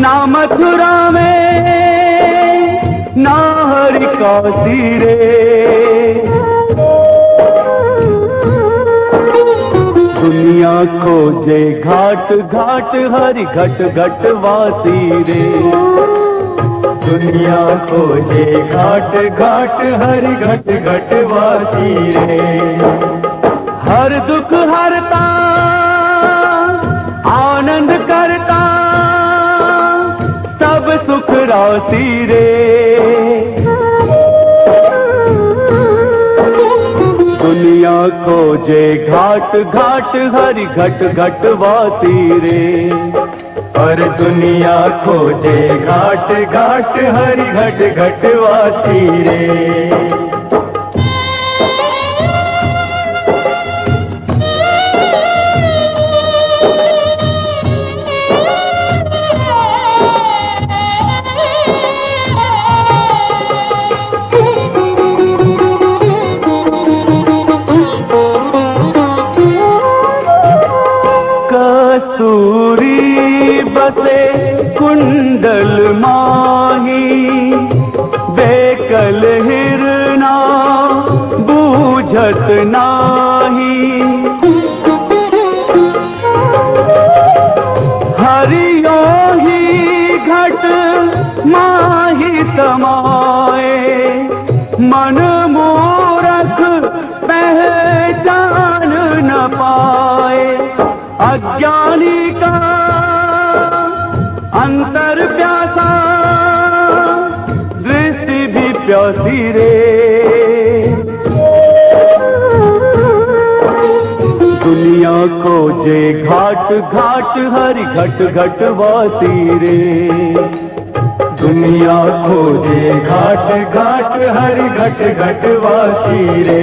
ना मथुरा में ना हरि काशी रे दुनिया को जे घाट घाट, हरि घट घट वासी रे। दुनिया को जे घाट घाट, हरि घट घट वासी रे। हर दुख हरता सुख रे। दुनिया खोजे घाट घाट, हरि घट घट वासी रे। और दुनिया खोजे घाट घाट, हरि घट घट वासी रे। बूझत नाही। हरियो ही घट माही समाए मन मूरख पहचान न पाए। अज्ञानी का अंतर प्यासा, दृष्टि भी प्यासी रे। खोजे घाट घाट, हर घट घट वासी रे। दुनिया खोजे घाट घाट, हरि घट घट वासी रे।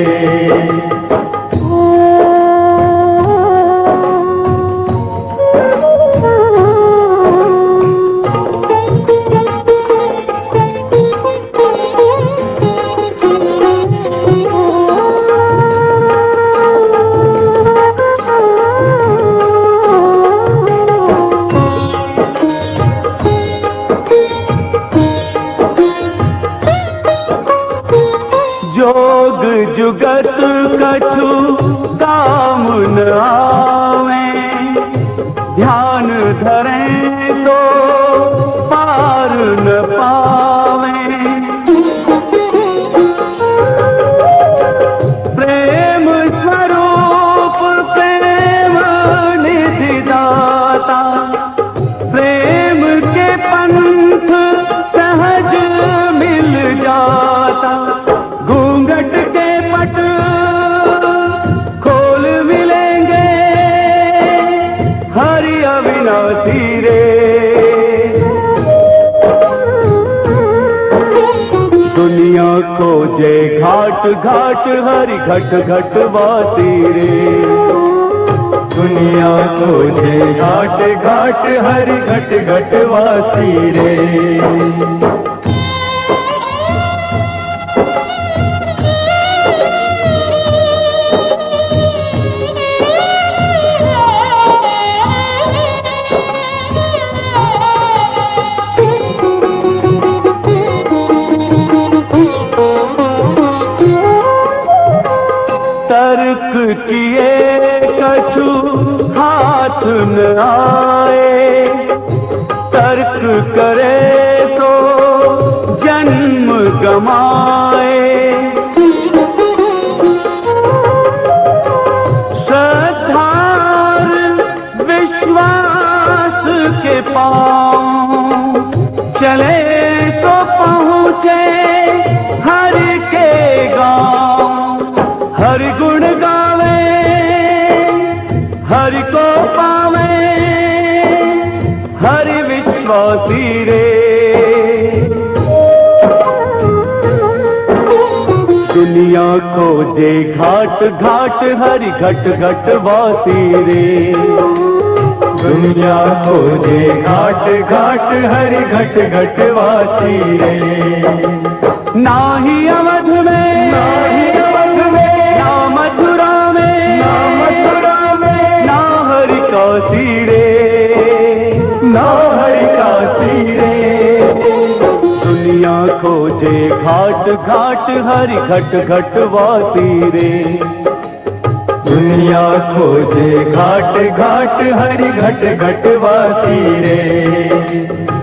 जोग जुगत कछु काम न आवे। ध्यान धरे खोजे घाट घाट, हरि घट घट वासी रे। दुनिया खोजे घाट घाट, हरि घट घट वासी रे। हाथ न आए, तर्क करे तो जन्म गमाए। श्रद्धार विश्वास के पाँव चले तो पहुँचे हर के गाँव। हर गुण गावे, हर को विश्वासी रे। दुनिया खोजे घाट घाट, हरि घट घट वासी रे। दुनिया खोजे घाट घाट, हरि घट घट वासी रे। नाही अवध में, नाही अवध में, ना मथुरा में, ना मथुरा में, ना हरि काशी रे। ना खोजे घाट घाट हरि घट घट वाती रे। दुनिया खोजे घाट घाट हरि घट घट वाती रे।